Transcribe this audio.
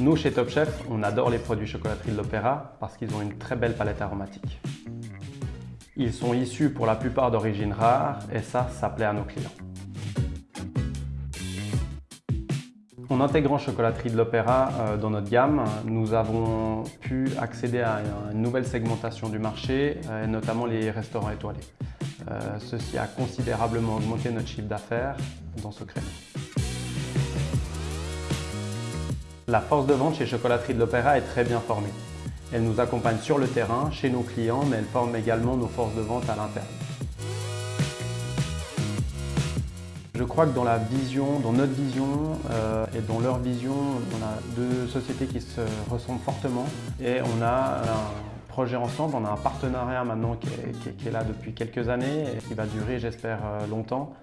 Nous, chez Top Chef, on adore les produits chocolaterie de l'Opéra parce qu'ils ont une très belle palette aromatique. Ils sont issus pour la plupart d'origine rare et ça, ça plaît à nos clients. En intégrant Chocolaterie de l'Opéra euh, dans notre gamme, nous avons pu accéder à une nouvelle segmentation du marché, euh, notamment les restaurants étoilés. Euh, ceci a considérablement augmenté notre chiffre d'affaires dans ce créneau. La force de vente chez Chocolaterie de l'Opéra est très bien formée. Elle nous accompagne sur le terrain, chez nos clients, mais elle forme également nos forces de vente à l'interne. Je crois que dans la vision, dans notre vision euh, et dans leur vision, on a deux sociétés qui se ressemblent fortement et on a un projet ensemble, on a un partenariat maintenant qui est, là depuis quelques années et qui va durer, j'espère, euh, longtemps.